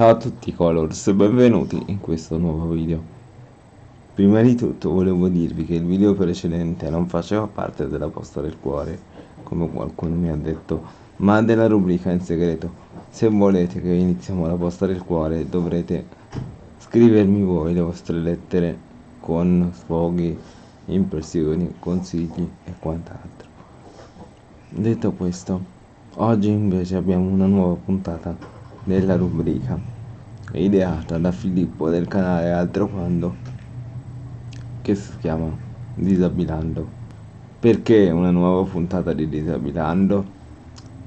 Ciao a tutti Colors benvenuti in questo nuovo video. Prima di tutto volevo dirvi che il video precedente non faceva parte della posta del cuore, come qualcuno mi ha detto, ma della rubrica in segreto. Se volete che iniziamo la posta del cuore dovrete scrivermi voi le vostre lettere con sfoghi, impressioni, consigli e quant'altro. Detto questo, oggi invece abbiamo una nuova puntata della rubrica ideata da Filippo del canale Altro Quando che si chiama Disabilando perché una nuova puntata di Disabilando?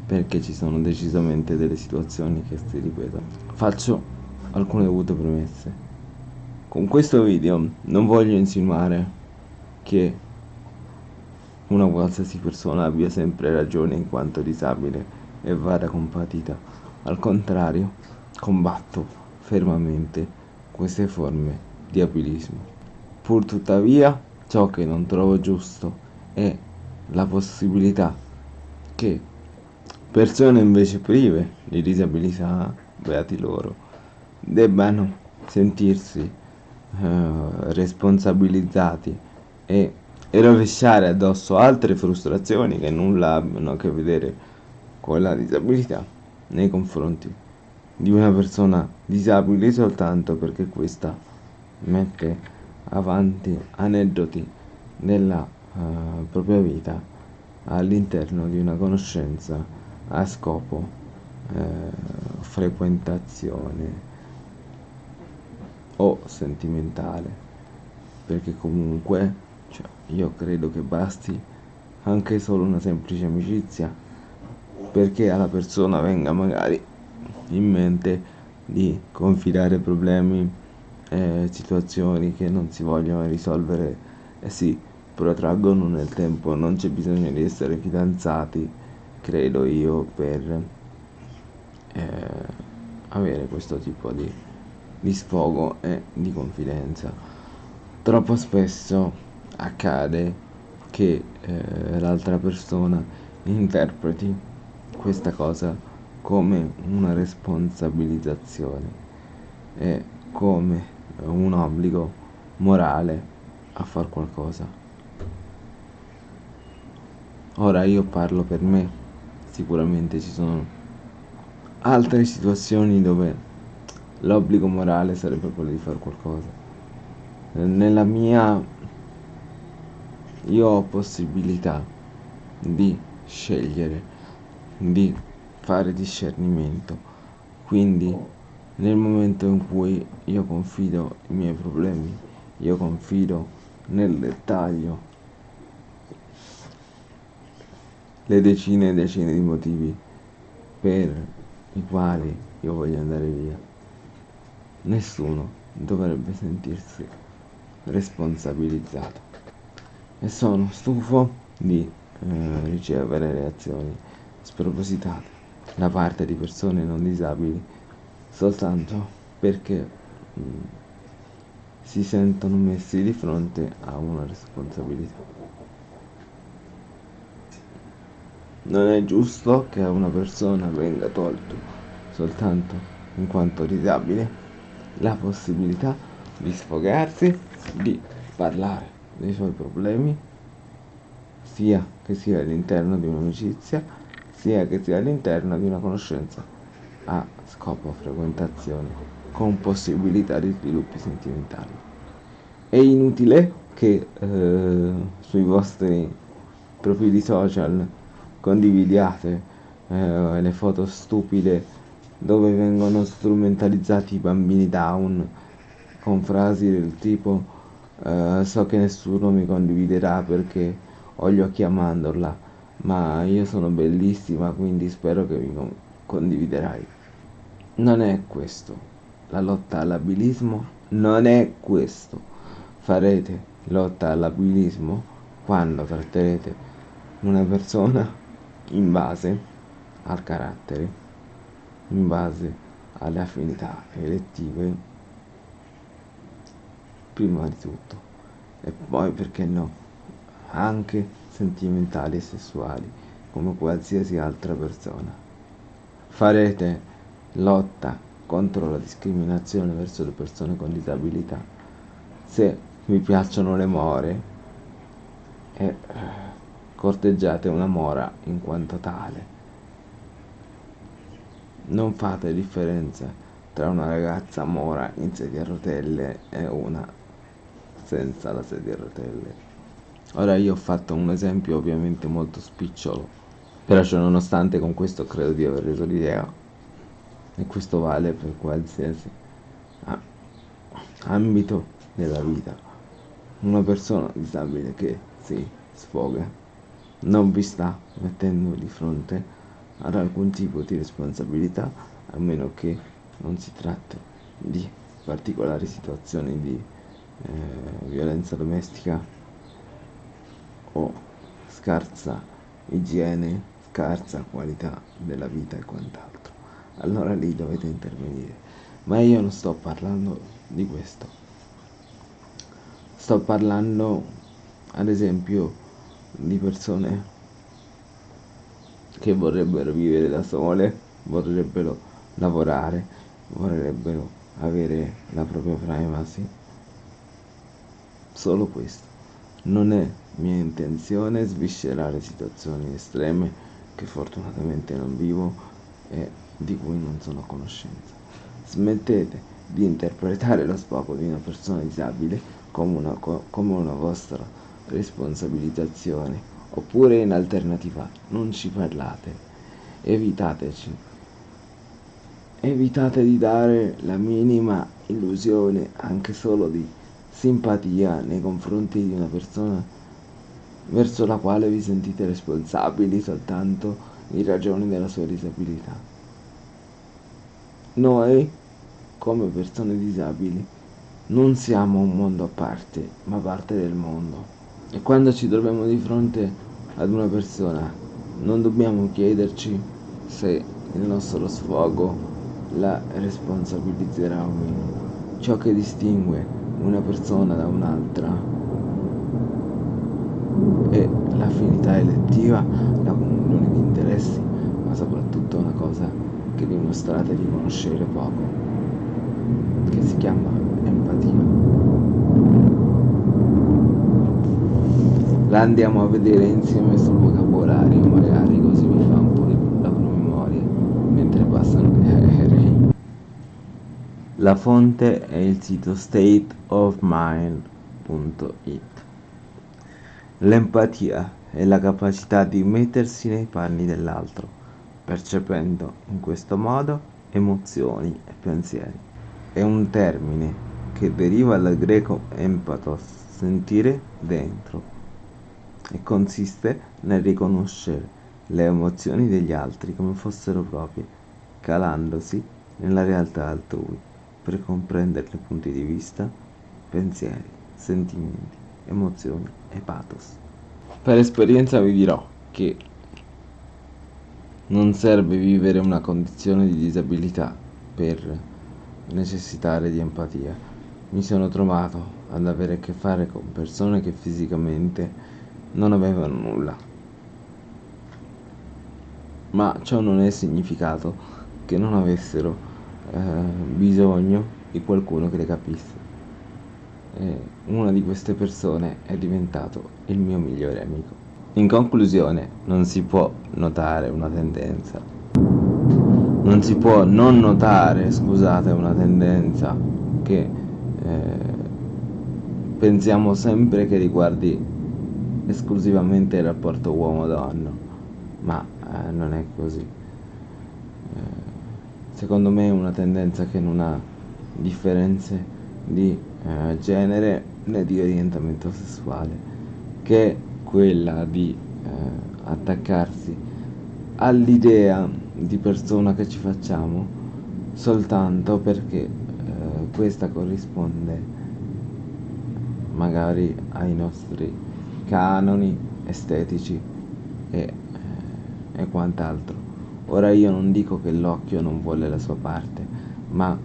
Perché ci sono decisamente delle situazioni che si ripetono. Faccio alcune dovute premesse con questo video non voglio insinuare che una qualsiasi persona abbia sempre ragione in quanto disabile e vada compatita al contrario, combatto fermamente queste forme di abilismo. Pur tuttavia, ciò che non trovo giusto è la possibilità che persone invece prive di disabilità, beati loro, debbano sentirsi eh, responsabilizzati e, e rovesciare addosso altre frustrazioni che nulla abbiano a che vedere con la disabilità nei confronti di una persona disabile soltanto perché questa mette avanti aneddoti della uh, propria vita all'interno di una conoscenza a scopo uh, frequentazione o sentimentale. Perché comunque cioè, io credo che basti anche solo una semplice amicizia perché alla persona venga magari in mente di confidare problemi e situazioni che non si vogliono risolvere. E si protraggono nel tempo non c'è bisogno di essere fidanzati credo io per eh, avere questo tipo di, di sfogo e di confidenza. Troppo spesso accade che eh, l'altra persona interpreti questa cosa come una responsabilizzazione e come un obbligo morale a far qualcosa. Ora io parlo per me, sicuramente ci sono altre situazioni dove l'obbligo morale sarebbe quello di fare qualcosa. Nella mia io ho possibilità di scegliere di fare discernimento. Quindi nel momento in cui io confido i miei problemi io confido nel dettaglio le decine e decine di motivi per i quali io voglio andare via. Nessuno dovrebbe sentirsi responsabilizzato. E sono stufo di eh, ricevere reazioni spropositate da parte di persone non disabili soltanto perché mh, mm, si sentono messi di fronte a una responsabilità. Non è giusto che a una persona venga tolto soltanto in quanto disabile la possibilità di sfogarsi, di parlare dei suoi problemi, sia che sia all'interno di un'amicizia sia che sia all'interno di una conoscenza a scopo frequentazione con possibilità di sviluppi sentimentali. È inutile che eh, sui vostri profili social condividiate eh, le foto stupide dove vengono strumentalizzati i bambini down con frasi del tipo eh, so che nessuno mi condividerà perché ho gli occhi a mandorla ma io sono bellissima quindi spero che mi condividerai. Non è questo. La lotta all'abilismo non è questo. Farete lotta all'abilismo quando tratterete una persona in base al carattere, in base alle affinità elettive, prima di tutto, e poi perché no, anche sentimentali e sessuali come qualsiasi altra persona. Farete lotta contro la discriminazione verso le persone con disabilità. Se vi piacciono le more, eh, corteggiate una mora in quanto tale. Non fate differenza tra una ragazza mora in sedia a rotelle e una senza la sedia a rotelle. Ora io ho fatto un esempio ovviamente molto spicciolo, però cioè, nonostante con questo credo di aver reso l'idea, e questo vale per qualsiasi ambito della vita. Una persona disabile che si sfoga non vi sta mettendo di fronte ad alcun tipo di responsabilità a meno che non si tratti di particolari situazioni di eh, violenza domestica o scarsa igiene, scarsa qualità della vita e quant'altro. Allora lì dovete intervenire. Ma io non sto parlando di questo. Sto parlando, ad esempio, di persone che vorrebbero vivere da sole, vorrebbero lavorare, vorrebbero avere la propria privacy. Solo questo. Non è mia intenzione sviscerare situazioni estreme che fortunatamente non vivo e di cui non sono a conoscenza. Smettete di interpretare lo sfogo di una persona disabile come una, come una vostra responsabilizzazione. Oppure in alternativa non ci parlate. Evitateci. Evitate di dare la minima illusione anche solo di simpatia nei confronti di una persona verso la quale vi sentite responsabili soltanto in ragione della sua disabilità noi come persone disabili non siamo un mondo a parte ma parte del mondo e quando ci troviamo di fronte ad una persona non dobbiamo chiederci se il nostro sfogo la responsabilizzerà o meno. Ciò che distingue una persona da un'altra è l'affinità elettiva, la comunione di interessi, ma soprattutto una cosa che dimostrate di conoscere poco, che si chiama empatia. La andiamo a vedere insieme sul vocabolario, magari così mi fa un po' di la promemoria mentre passano. La fonte è il sito stateofmind.it. L'empatia è la capacità di mettersi nei panni dell'altro, percependo in questo modo emozioni e pensieri. È un termine che deriva dal greco empathos, sentire dentro e consiste nel riconoscere le emozioni degli altri come fossero proprie, calandosi nella realtà altrui per comprenderne punti di vista, pensieri, sentimenti, emozioni e pathos. Per esperienza vi dirò che non serve vivere una condizione di disabilità per necessitare di empatia. Mi sono trovato ad avere a che fare con persone che fisicamente non avevano nulla. Ma ciò non è significato che non avessero eh, bisogno di qualcuno che le capisse. E una di queste persone è diventato il mio migliore amico. In conclusione, non si può notare una tendenza. Non si può non notare, scusate, una tendenza che eh, pensiamo sempre che riguardi esclusivamente il rapporto uomo-donna, ma eh, non è così. Eh, secondo me è una tendenza che non ha differenze di eh, genere né di orientamento sessuale, che è quella di eh, attaccarsi all'idea di persona che ci facciamo soltanto perché eh, questa corrisponde magari ai nostri canoni estetici e, eh, e quant'altro. Ora io non dico che l'occhio non vuole la sua parte, ma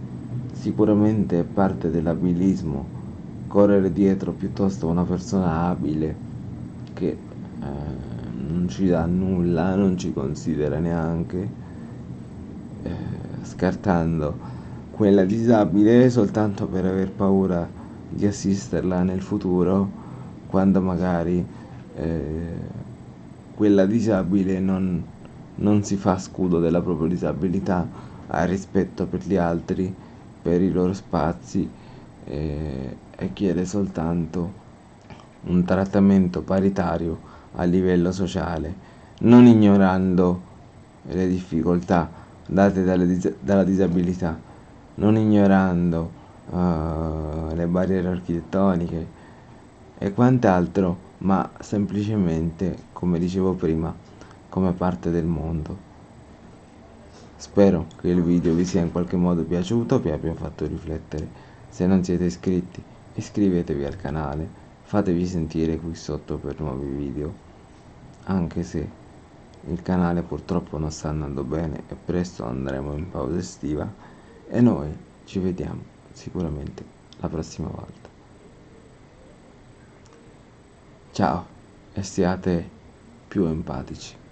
sicuramente è parte dell'abilismo correre dietro piuttosto a una persona abile che eh, non ci dà nulla, non ci considera neanche, eh, scartando quella disabile soltanto per aver paura di assisterla nel futuro quando magari eh, quella disabile non, non si fa scudo della propria disabilità, ha rispetto per gli altri, per i loro spazi eh, e chiede soltanto un trattamento paritario a livello sociale, non ignorando le difficoltà date dis- dalla disabilità, non ignorando uh, le barriere architettoniche e quant'altro, ma semplicemente, come dicevo prima, come parte del mondo. Spero che il video vi sia in qualche modo piaciuto, vi abbia fatto riflettere. Se non siete iscritti, iscrivetevi al canale fatevi sentire qui sotto per nuovi video anche se il canale purtroppo non sta andando bene e presto andremo in pausa estiva e noi ci vediamo sicuramente la prossima volta ciao e siate più empatici